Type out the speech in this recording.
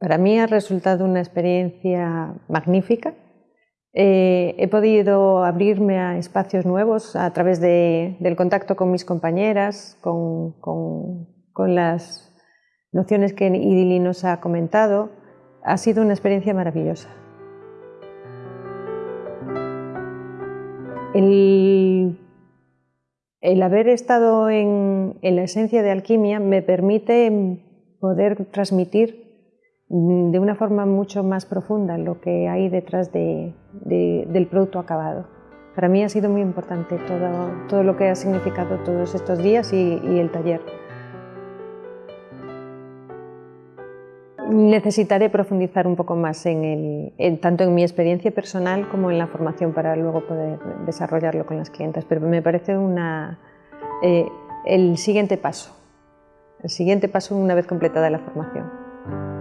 Para mí ha resultado una experiencia magnífica. Eh, he podido abrirme a espacios nuevos a través del contacto con mis compañeras, con, las nociones que Idili nos ha comentado. Ha sido una experiencia maravillosa. El, haber estado en la esencia de alquimia me permite poder transmitir de una forma mucho más profunda lo que hay detrás del producto acabado. Para mí ha sido muy importante todo, todo lo que ha significado todos estos días y, el taller. Necesitaré profundizar un poco más en el, tanto en mi experiencia personal como en la formación para luego poder desarrollarlo con las clientes, pero me parece una, eh, el siguiente paso, el siguiente paso una vez completada la formación.